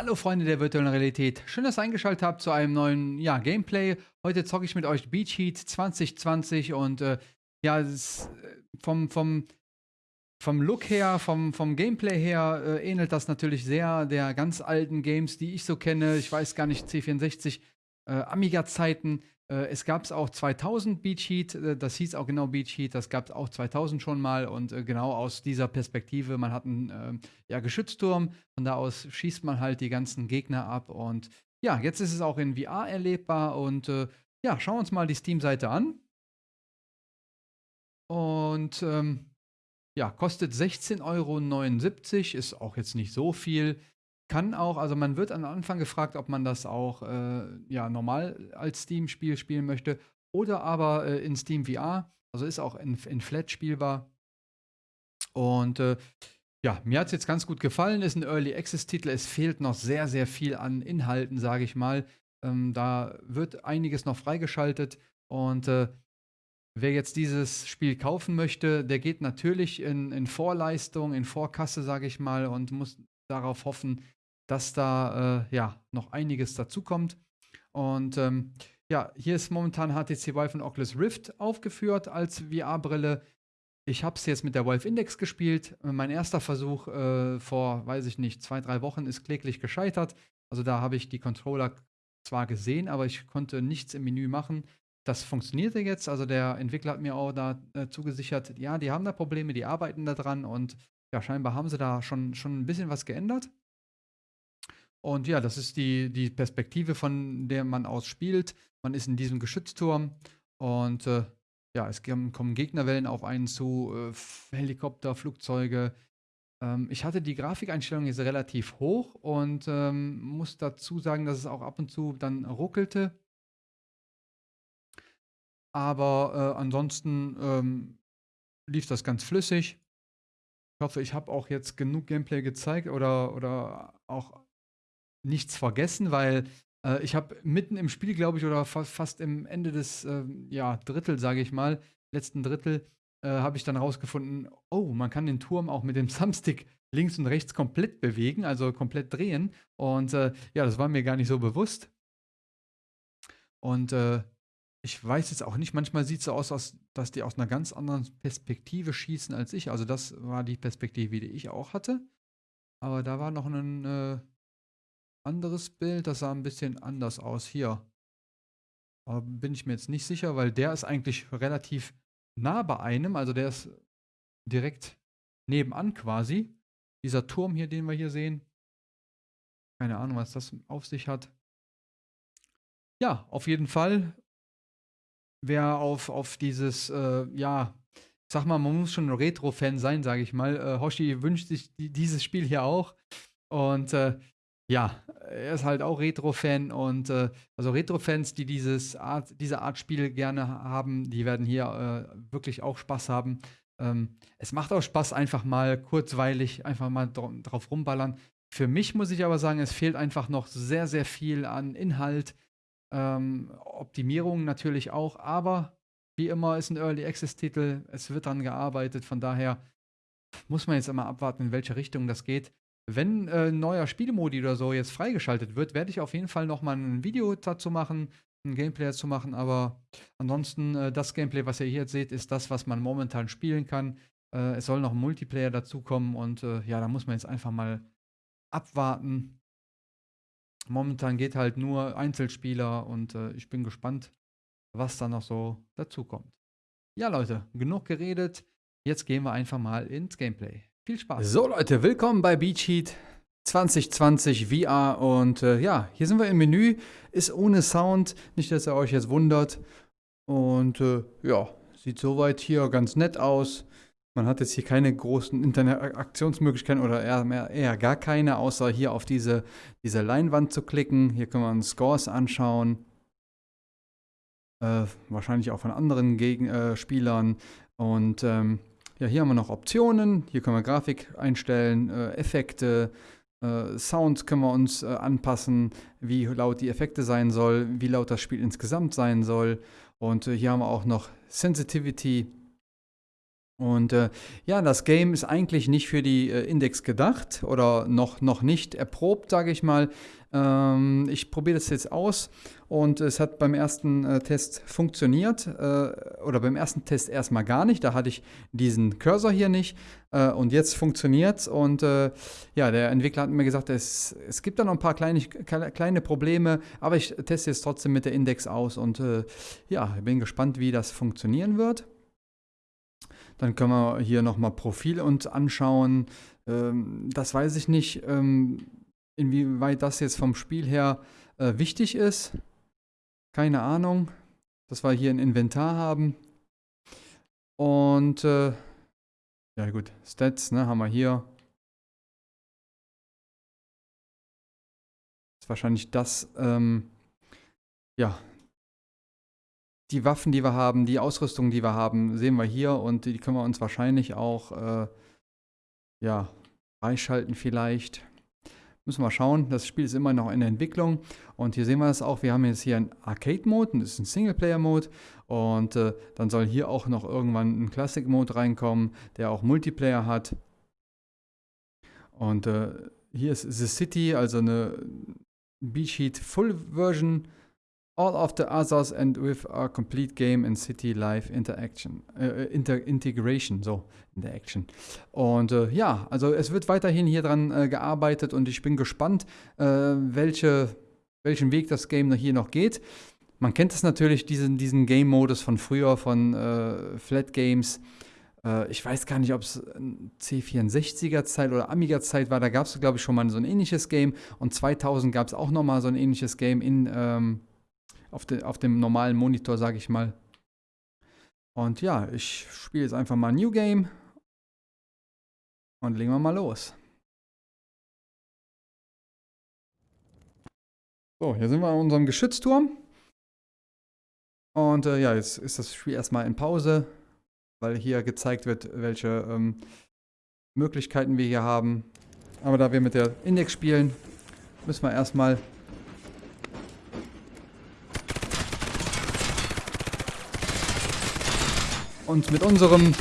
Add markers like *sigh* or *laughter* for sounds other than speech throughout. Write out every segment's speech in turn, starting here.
Hallo Freunde der virtuellen Realität. Schön, dass ihr eingeschaltet habt zu einem neuen ja, Gameplay. Heute zocke ich mit euch Beach Heat 2020 und äh, ja, äh, vom, vom, vom Look her, vom, vom Gameplay her äh, ähnelt das natürlich sehr der ganz alten Games, die ich so kenne. Ich weiß gar nicht, C64, äh, Amiga-Zeiten. Äh, es gab es auch 2000 Beach Heat, äh, das hieß auch genau Beach Heat, das gab es auch 2000 schon mal und äh, genau aus dieser Perspektive, man hat einen ähm, ja, Geschützturm, von da aus schießt man halt die ganzen Gegner ab und ja, jetzt ist es auch in VR erlebbar und ja, schauen wir uns mal die Steam-Seite an. Und ähm, ja, kostet 16,79 Euro, ist auch jetzt nicht so viel. Kann auch, also man wird am Anfang gefragt, ob man das auch äh, ja, normal als Steam-Spiel spielen möchte oder aber äh, in Steam VR. Also ist auch in, in Flat spielbar. Und äh, ja, mir hat es jetzt ganz gut gefallen. Ist ein Early Access-Titel. Es fehlt noch sehr, sehr viel an Inhalten, sage ich mal. Ähm, da wird einiges noch freigeschaltet. Und äh, wer jetzt dieses Spiel kaufen möchte, der geht natürlich in, in Vorleistung, in Vorkasse, sage ich mal, und muss darauf hoffen, dass da äh, ja noch einiges dazukommt. Und ähm, ja, hier ist momentan HTC Vive und Oculus Rift aufgeführt als VR-Brille. Ich habe es jetzt mit der Valve Index gespielt. Mein erster Versuch äh, vor, weiß ich nicht, zwei, drei Wochen ist kläglich gescheitert. Also da habe ich die Controller zwar gesehen, aber ich konnte nichts im Menü machen. Das funktionierte jetzt. Also der Entwickler hat mir auch da äh, zugesichert, ja, die haben da Probleme, die arbeiten da dran und ja, scheinbar haben sie da schon, schon ein bisschen was geändert. Und ja, das ist die, die Perspektive, von der man aus spielt. Man ist in diesem Geschützturm und äh, ja, es kommen Gegnerwellen auf einen zu, äh, Helikopter, Flugzeuge. Ähm, ich hatte die Grafikeinstellung jetzt relativ hoch und ähm, muss dazu sagen, dass es auch ab und zu dann ruckelte. Aber äh, ansonsten ähm, lief das ganz flüssig. Ich hoffe, ich habe auch jetzt genug Gameplay gezeigt oder, oder auch nichts vergessen, weil äh, ich habe mitten im Spiel, glaube ich, oder fa fast im Ende des äh, ja, Drittel, sage ich mal, letzten Drittel, äh, habe ich dann rausgefunden, oh, man kann den Turm auch mit dem *laughs* Thumbstick links und rechts komplett bewegen, also komplett drehen. Und äh, ja, das war mir gar nicht so bewusst. Und äh, ich weiß jetzt auch nicht, manchmal sieht es so aus, dass die aus einer ganz anderen Perspektive schießen als ich. Also das war die Perspektive, die ich auch hatte. Aber da war noch ein äh, anderes Bild, das sah ein bisschen anders aus. Hier. Aber bin ich mir jetzt nicht sicher, weil der ist eigentlich relativ nah bei einem. Also der ist direkt nebenan quasi. Dieser Turm hier, den wir hier sehen. Keine Ahnung, was das auf sich hat. Ja, auf jeden Fall. Wer auf, auf dieses, äh, ja, sag mal, man muss schon ein Retro-Fan sein, sage ich mal. Äh, Hoshi wünscht sich die, dieses Spiel hier auch. Und äh, ja, er ist halt auch Retro-Fan und äh, also Retro-Fans, die dieses Art, diese Art Spiel gerne haben, die werden hier äh, wirklich auch Spaß haben. Ähm, es macht auch Spaß, einfach mal kurzweilig, einfach mal dr drauf rumballern. Für mich muss ich aber sagen, es fehlt einfach noch sehr, sehr viel an Inhalt. Ähm, Optimierung natürlich auch, aber wie immer ist ein Early Access-Titel, es wird daran gearbeitet, von daher muss man jetzt immer abwarten, in welche Richtung das geht. Wenn äh, ein neuer Spielmodi oder so jetzt freigeschaltet wird, werde ich auf jeden Fall nochmal ein Video dazu machen, ein Gameplay dazu machen. Aber ansonsten, äh, das Gameplay, was ihr hier jetzt seht, ist das, was man momentan spielen kann. Äh, es soll noch ein Multiplayer dazukommen und äh, ja, da muss man jetzt einfach mal abwarten. Momentan geht halt nur Einzelspieler und äh, ich bin gespannt, was da noch so dazukommt. Ja, Leute, genug geredet. Jetzt gehen wir einfach mal ins Gameplay. Viel Spaß. So Leute, willkommen bei Beach Heat 2020 VR und äh, ja, hier sind wir im Menü, ist ohne Sound, nicht, dass ihr euch jetzt wundert. Und äh, ja, sieht soweit hier ganz nett aus. Man hat jetzt hier keine großen Interaktionsmöglichkeiten oder eher, mehr, eher gar keine, außer hier auf diese, diese Leinwand zu klicken. Hier können wir uns Scores anschauen. Äh, wahrscheinlich auch von anderen Gegen äh, Spielern. Und ähm, ja, hier haben wir noch Optionen. Hier können wir Grafik einstellen, äh, Effekte, äh, Sound können wir uns äh, anpassen, wie laut die Effekte sein soll, wie laut das Spiel insgesamt sein soll. Und äh, hier haben wir auch noch Sensitivity. Und äh, ja, das Game ist eigentlich nicht für die äh, Index gedacht oder noch, noch nicht erprobt, sage ich mal. Ähm, ich probiere das jetzt aus und es hat beim ersten äh, Test funktioniert äh, oder beim ersten Test erstmal gar nicht. Da hatte ich diesen Cursor hier nicht äh, und jetzt funktioniert es. Und äh, ja, der Entwickler hat mir gesagt, es, es gibt da noch ein paar kleine, kleine Probleme, aber ich teste jetzt trotzdem mit der Index aus und ja, bin gespannt, wie das funktionieren wird. Dann können wir hier nochmal Profil uns anschauen. Ähm, das weiß ich nicht, ähm, inwieweit das jetzt vom Spiel her äh, wichtig ist. Keine Ahnung. Dass wir hier ein Inventar haben. Und äh, ja gut, Stats ne, haben wir hier. Ist wahrscheinlich das, ähm, ja, die Waffen, die wir haben, die Ausrüstung, die wir haben, sehen wir hier und die können wir uns wahrscheinlich auch äh, ja, freischalten vielleicht. Müssen wir schauen. Das Spiel ist immer noch in der Entwicklung. Und hier sehen wir das auch. Wir haben jetzt hier einen Arcade-Mode, das ist ein Singleplayer-Mode. Und äh, dann soll hier auch noch irgendwann ein Classic-Mode reinkommen, der auch Multiplayer hat. Und äh, hier ist The City, also eine Beach Heat Full Version all of the others and with a complete game and city life interaction, äh, inter integration, so in der Action. Und äh, ja, also es wird weiterhin hier dran äh, gearbeitet und ich bin gespannt, äh, welche, welchen Weg das Game hier noch geht. Man kennt es natürlich, diesen, diesen Game-Modus von früher, von äh, Flat Games. Äh, ich weiß gar nicht, ob es C64er-Zeit oder Amiga-Zeit war. Da gab es, glaube ich, schon mal so ein ähnliches Game. Und 2000 gab es auch noch mal so ein ähnliches Game in ähm, auf, de, auf dem normalen Monitor, sage ich mal. Und ja, ich spiele jetzt einfach mal New Game und legen wir mal los. So, hier sind wir an unserem Geschützturm. Und äh, ja, jetzt ist das Spiel erstmal in Pause, weil hier gezeigt wird, welche ähm, Möglichkeiten wir hier haben. Aber da wir mit der Index spielen, müssen wir erstmal und mit unserem mit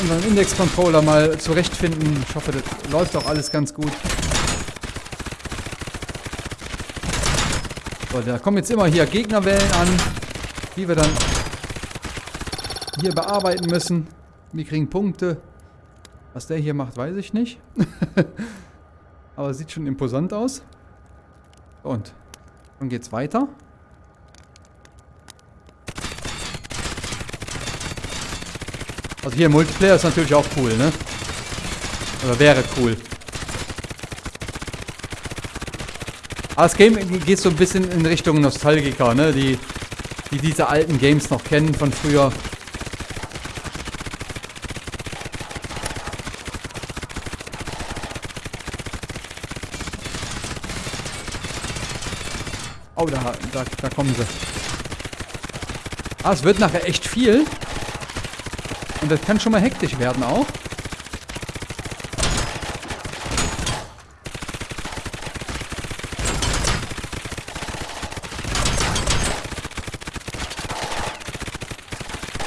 unserem Index-Controller mal zurechtfinden. Ich hoffe, das läuft auch alles ganz gut. So, da kommen jetzt immer hier Gegnerwellen an, die wir dann hier bearbeiten müssen. Wir kriegen Punkte. Was der hier macht, weiß ich nicht. *laughs* Aber sieht schon imposant aus. Und dann geht's weiter. Also hier Multiplayer ist natürlich auch cool, ne? Oder wäre cool. Aber das Game geht so ein bisschen in Richtung Nostalgiker, ne? Die, die diese alten Games noch kennen von früher. Oh, da, da, da kommen sie. Ah, es wird nachher echt viel. Und das kann schon mal hektisch werden auch.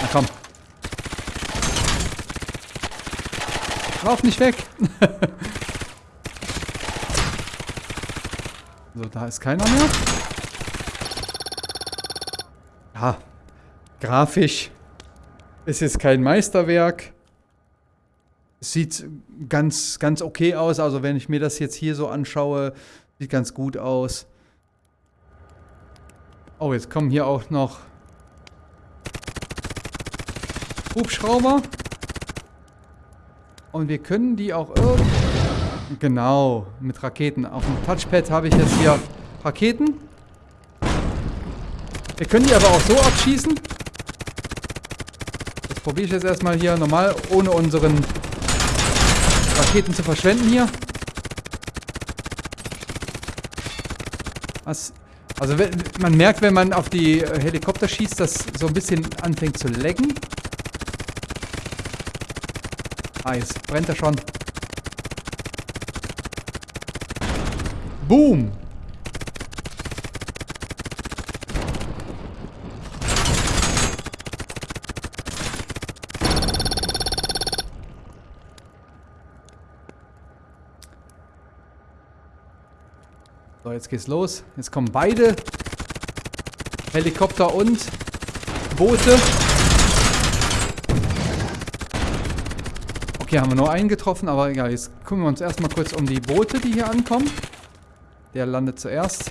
Na komm. Lauf nicht weg. *laughs* so, da ist keiner mehr. Ja, grafisch ist jetzt kein Meisterwerk. Sieht ganz, ganz okay aus. Also wenn ich mir das jetzt hier so anschaue, sieht ganz gut aus. Oh, jetzt kommen hier auch noch Hubschrauber. Und wir können die auch irgendwie... Genau, mit Raketen. Auf dem Touchpad habe ich jetzt hier Raketen. Wir können die aber auch so abschießen probiere ich jetzt erstmal hier normal, ohne unseren Raketen zu verschwenden hier. Was, also man merkt, wenn man auf die Helikopter schießt, dass so ein bisschen anfängt zu laggen. Ah, jetzt brennt er schon. Boom! So, jetzt geht's los. Jetzt kommen beide Helikopter und Boote. Okay, haben wir nur einen getroffen, aber egal. Jetzt kümmern wir uns erstmal kurz um die Boote, die hier ankommen. Der landet zuerst.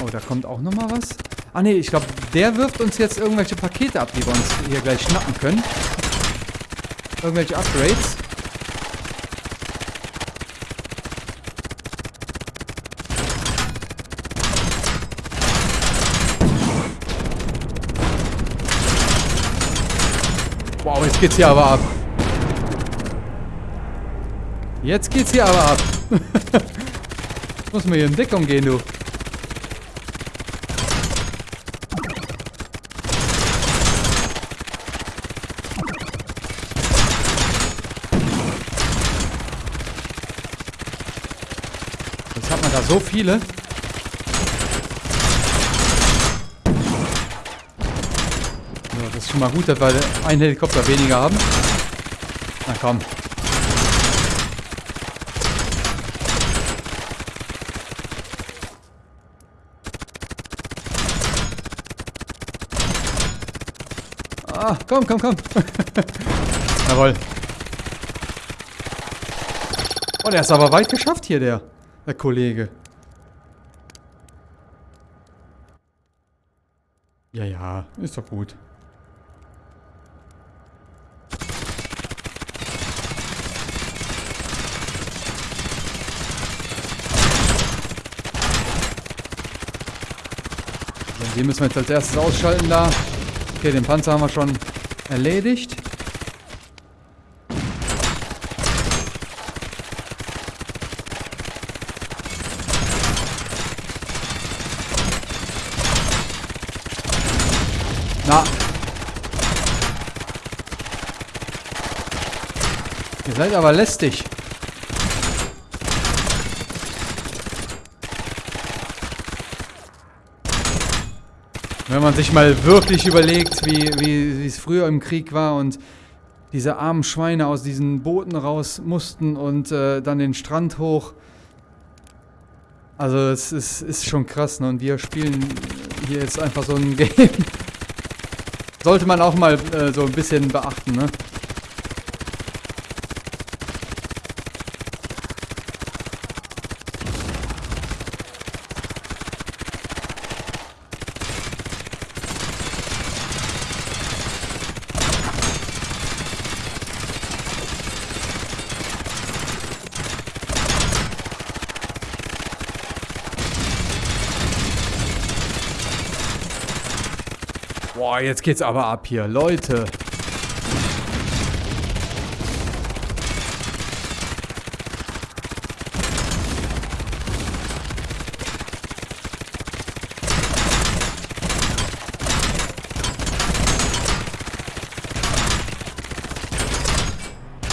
Oh, da kommt auch nochmal was. Ah ne, ich glaube, der wirft uns jetzt irgendwelche Pakete ab, die wir uns hier gleich schnappen können. Irgendwelche Upgrades. Wow, jetzt geht's hier aber ab. Jetzt geht's hier aber ab. *laughs* Muss mir hier in Deckung gehen, du. Da so viele. So, das ist schon mal gut, dass wir einen Helikopter weniger haben. Na komm. Ah, komm, komm, komm. *laughs* Jawohl. Oh, der ist aber weit geschafft hier, der, der Kollege. Ja, ja, ist doch gut. Die müssen wir jetzt als erstes ausschalten da. Okay, den Panzer haben wir schon erledigt. Na. Ihr seid aber lästig. Wenn man sich mal wirklich überlegt, wie, wie es früher im Krieg war und diese armen Schweine aus diesen Booten raus mussten und äh, dann den Strand hoch. Also es ist, ist schon krass, ne? Und wir spielen hier jetzt einfach so ein *laughs* Game. Sollte man auch mal äh, so ein bisschen beachten, ne? Boah, jetzt geht's aber ab hier, Leute.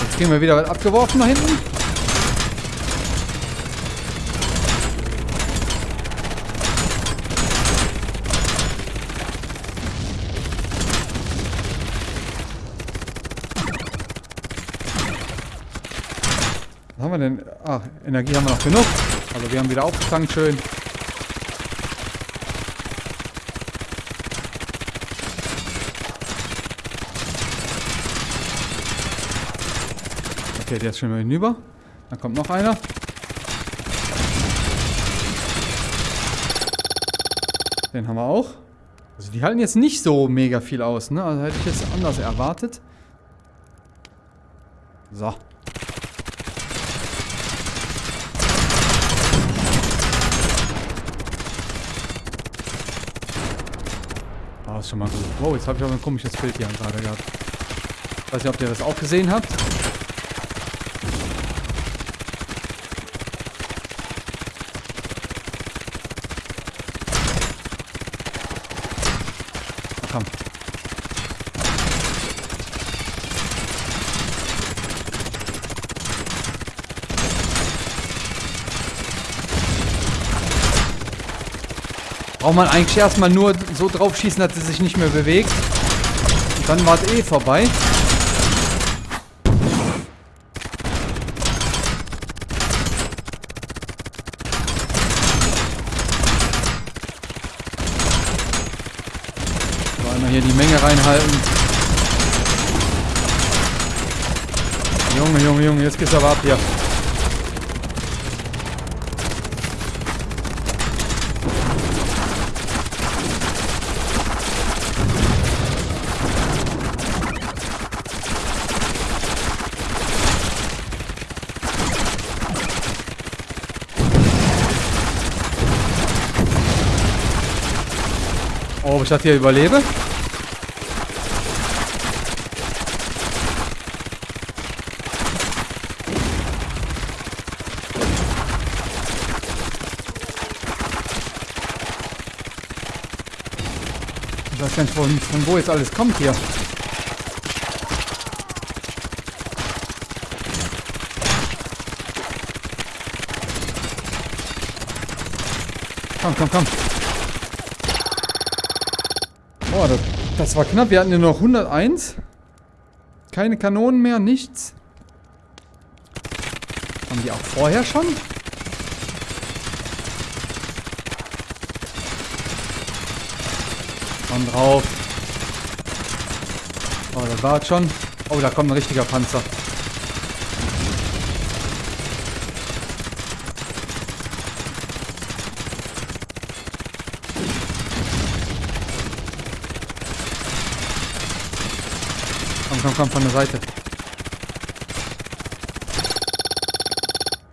Jetzt kriegen wir wieder was abgeworfen nach hinten. Was Ach, Energie haben wir noch genug. Also wir haben wieder aufgetankt schön. Okay, der ist schon mal hinüber. Dann kommt noch einer. Den haben wir auch. Also die halten jetzt nicht so mega viel aus, ne? Also hätte ich jetzt anders erwartet. So. Ist schon mal gut. Wow, jetzt habe ich aber ein komisches Bild hier gerade gehabt. Weiß nicht, ob ihr das auch gesehen habt. Braucht man eigentlich erstmal nur so drauf schießen, dass sie sich nicht mehr bewegt. Und dann war es eh vorbei. So, einmal hier die Menge reinhalten. Junge, Junge, Junge, jetzt geht's aber ab hier. Ich das hier überlebe? Gar nicht, von, von wo jetzt alles kommt hier. Komm, komm, komm. Boah, das, das war knapp. Wir hatten ja noch 101. Keine Kanonen mehr, nichts. Haben die auch vorher schon? Komm drauf. Oh, das war es schon. Oh, da kommt ein richtiger Panzer. Komm, komm, von der Seite.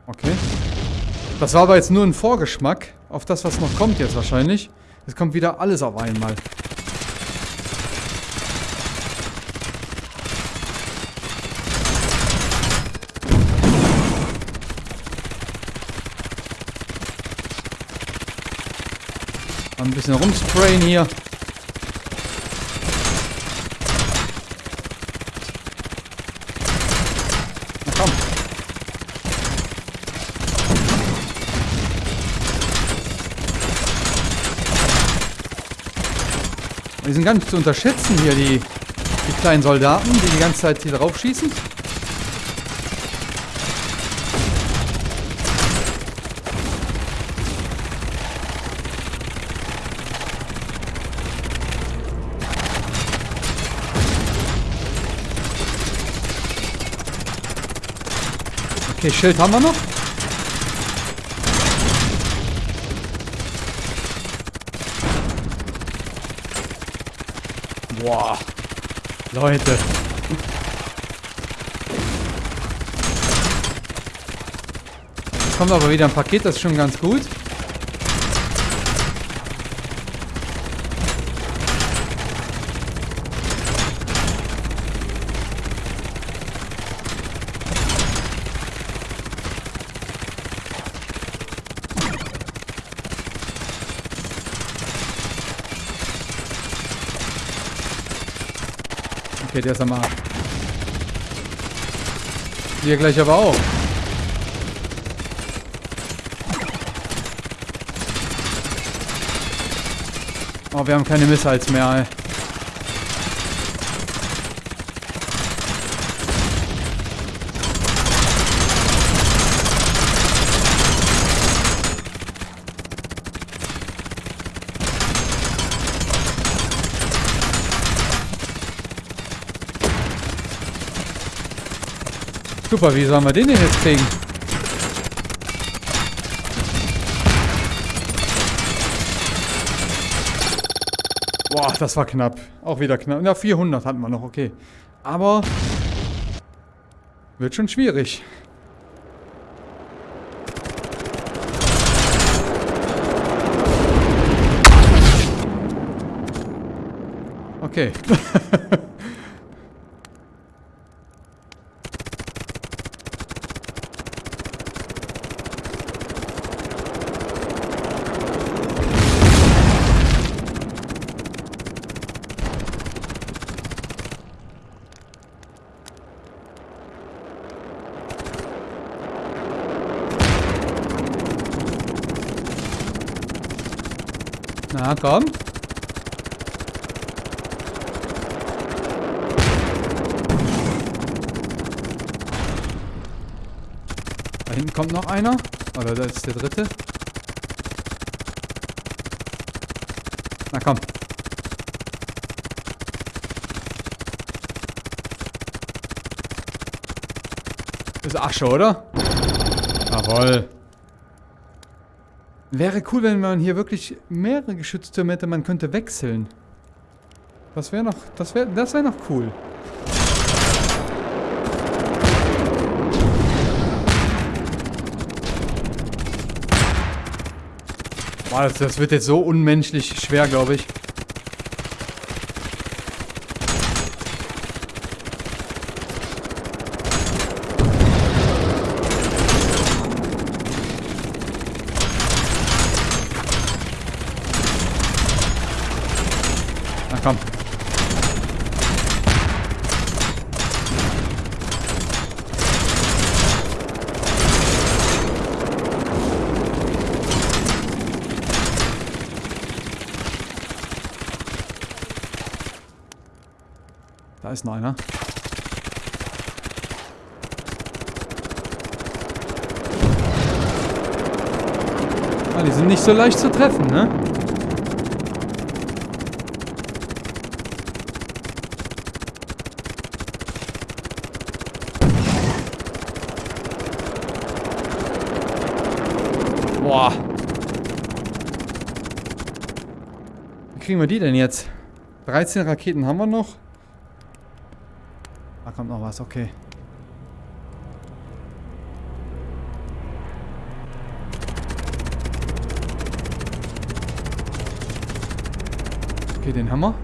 Okay. Das war aber jetzt nur ein Vorgeschmack auf das, was noch kommt jetzt wahrscheinlich. Es kommt wieder alles auf einmal. Mal Ein bisschen rumsprayen hier. Die sind gar nicht zu unterschätzen hier, die, die kleinen Soldaten, die die ganze Zeit hier drauf schießen. Okay, Schild haben wir noch. Boah. Leute. Jetzt kommt aber wieder ein Paket, das ist schon ganz gut. Der ist am Arsch. Hier gleich aber auch. Oh, wir haben keine Missiles mehr, ey. Super, wie sollen wir den denn jetzt kriegen? Boah, das war knapp. Auch wieder knapp. Na, 400 hatten wir noch, okay. Aber wird schon schwierig. Okay. *laughs* kommt noch einer. Oder da ist der dritte. Na komm. Ist Asche, oder? Jawoll. Wäre cool, wenn man hier wirklich mehrere Geschütztürme hätte, man könnte wechseln. Das wäre noch, das wäre, das wäre noch cool. Boah, das, das wird jetzt so unmenschlich schwer, glaube ich. Na komm. Da ist noch einer. Ah, die sind nicht so leicht zu treffen, ne? Boah. Wie kriegen wir die denn jetzt? 13 Raketen haben wir noch. Kommt noch was, okay. Okay, den wir.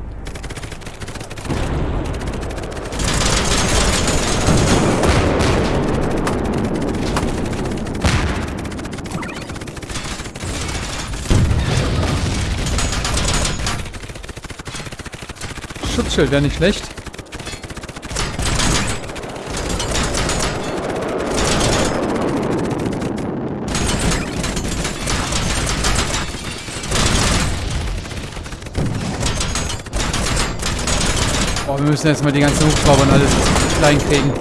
Schutzschild wäre nicht schlecht. Boah, wir müssen jetzt mal die ganzen Hubschrauber und alles klein kriegen.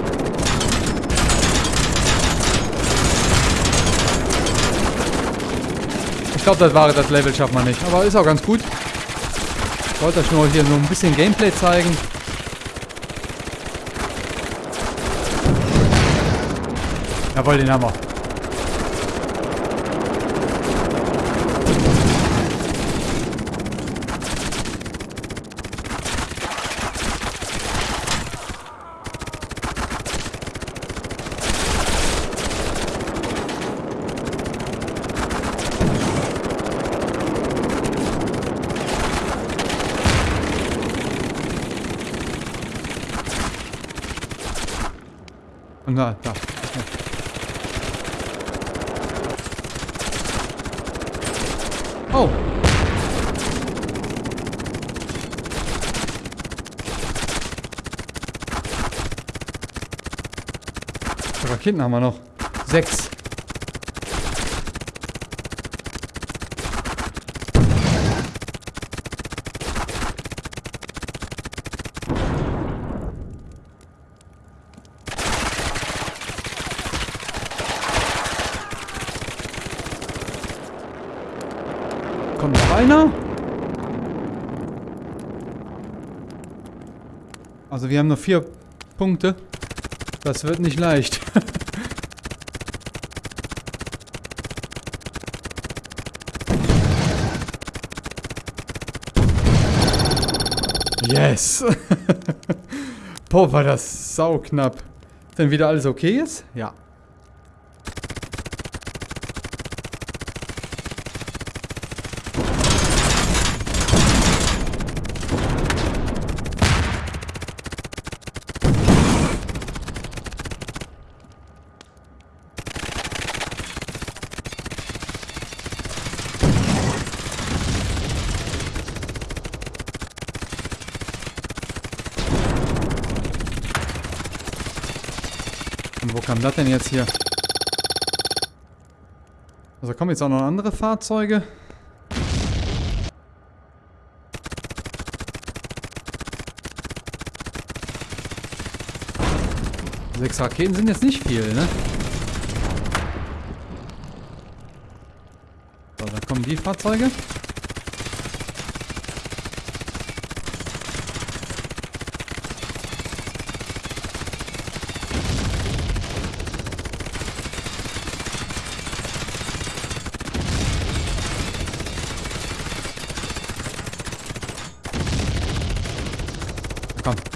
Ich glaube, das war das Level schaffen wir nicht. Aber ist auch ganz gut. Ich wollte euch nur hier so ein bisschen Gameplay zeigen. Jawohl, den haben wir. Und da. Oh. Raketen haben wir noch. Sechs. Kommt noch einer? Also wir haben nur vier Punkte. Das wird nicht leicht. yes! *laughs* Boah, war das sauknapp. Denn wieder alles okay ist? Ja. denn das denn jetzt hier? Also kommen jetzt auch noch andere Fahrzeuge. Sechs Raketen sind jetzt nicht viel, ne? So, dann kommen die Fahrzeuge.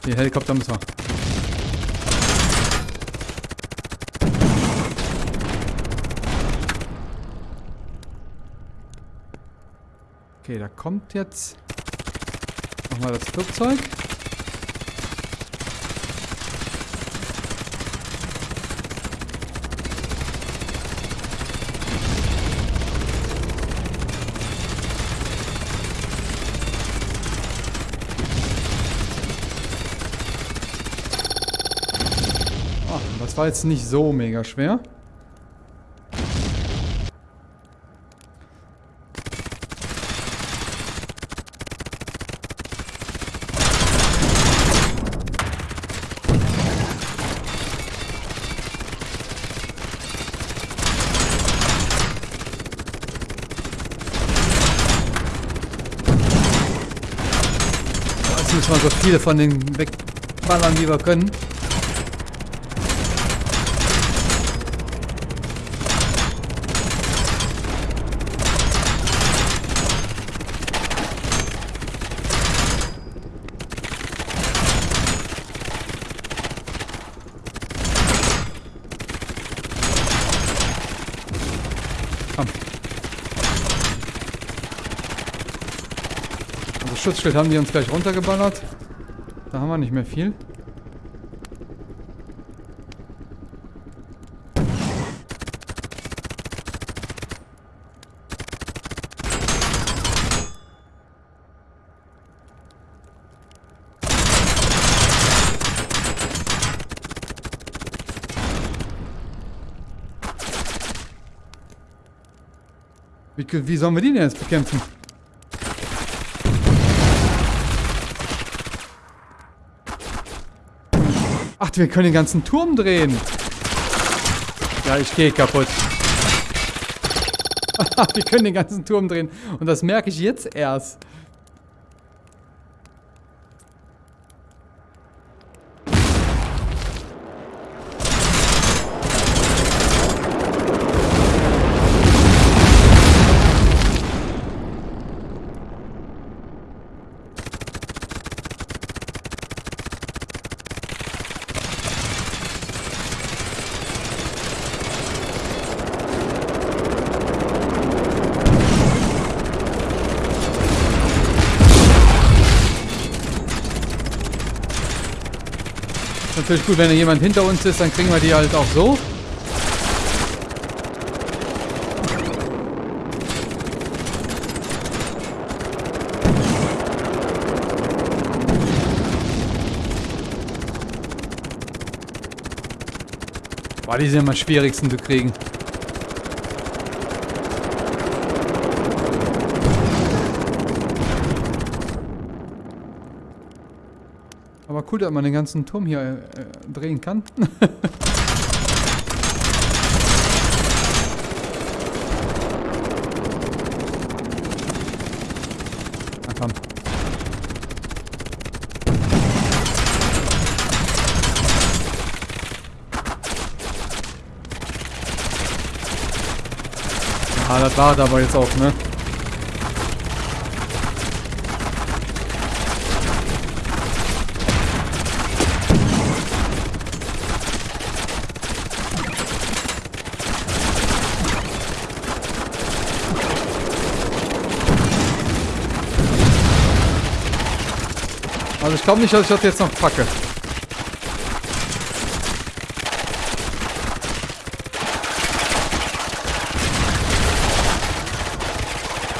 Die Helikopter müssen wir. Okay, da kommt jetzt nochmal das Flugzeug. Ah, das war jetzt nicht so mega schwer. Müssen wir so viele von den wegballern, wie wir können. Schutzschild haben die uns gleich runtergeballert. Da haben wir nicht mehr viel. Wie, wie sollen wir die denn jetzt bekämpfen? Ach, wir können den ganzen Turm drehen. Ja, ich gehe kaputt. *laughs* wir können den ganzen Turm drehen. Und das merke ich jetzt erst. Natürlich gut, wenn da jemand hinter uns ist, dann kriegen wir die halt auch so. Boah, die sind am schwierigsten zu kriegen. Cool, dass man den ganzen Turm hier äh, drehen kann. *laughs* Na komm. Ah, das war aber jetzt auch, ne? Also ich glaube nicht, dass ich das jetzt noch packe.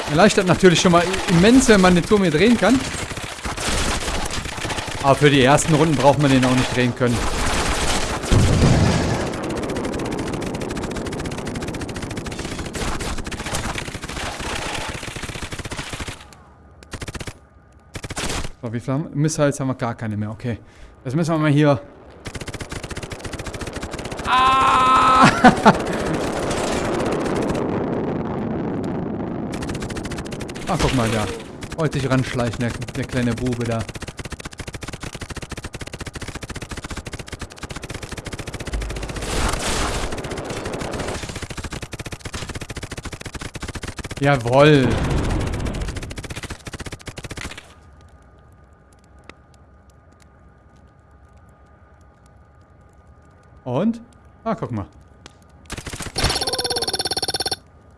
Erleichtert natürlich schon mal immens, wenn man den Turm hier drehen kann. Aber für die ersten Runden braucht man den auch nicht drehen können. Haben Missiles haben wir gar keine mehr. Okay. Jetzt müssen wir mal hier Ah! ah, guck mal da. Wollte sich ranschleichen, der, der kleine Bube da. Jawoll. Und? Ah, guck mal.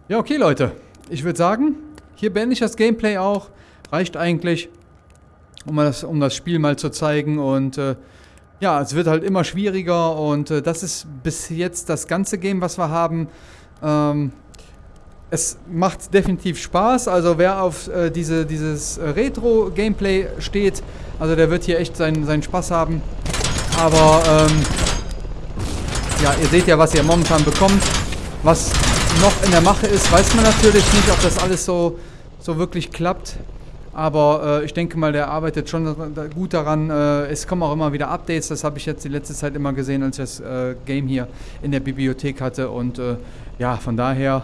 Ja, okay, Leute. Ich würde sagen, hier beende ich das Gameplay auch. Reicht eigentlich, um das, um das Spiel mal zu zeigen. Und äh, ja, es wird halt immer schwieriger. Und äh, das ist bis jetzt das ganze Game, was wir haben. Ähm, es macht definitiv Spaß. Also wer auf äh, diese, dieses Retro-Gameplay steht, also der wird hier echt seinen, seinen Spaß haben. Aber ähm, ja, ihr seht ja, was ihr momentan bekommt. Was noch in der Mache ist, weiß man natürlich nicht, ob das alles so, so wirklich klappt. Aber äh, ich denke mal, der arbeitet schon gut daran. Äh, es kommen auch immer wieder Updates. Das habe ich jetzt die letzte Zeit immer gesehen, als ich das äh, Game hier in der Bibliothek hatte. Und äh, ja, von daher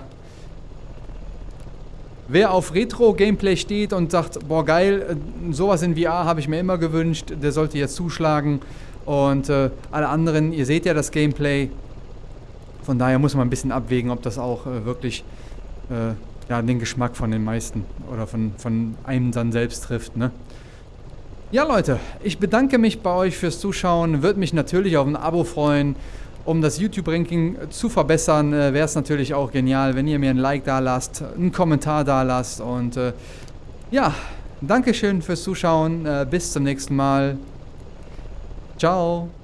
Wer auf Retro-Gameplay steht und sagt, boah geil, äh, sowas in VR habe ich mir immer gewünscht, der sollte jetzt zuschlagen. Und äh, alle anderen, ihr seht ja das Gameplay. Von daher muss man ein bisschen abwägen, ob das auch äh, wirklich äh, ja, den Geschmack von den meisten oder von, von einem dann selbst trifft. Ne? Ja Leute, ich bedanke mich bei euch fürs Zuschauen. Würde mich natürlich auf ein Abo freuen. Um das YouTube-Ranking zu verbessern, äh, wäre es natürlich auch genial, wenn ihr mir ein Like da lasst, einen Kommentar da lasst und äh, ja, Dankeschön fürs Zuschauen. Äh, bis zum nächsten Mal. Ciao.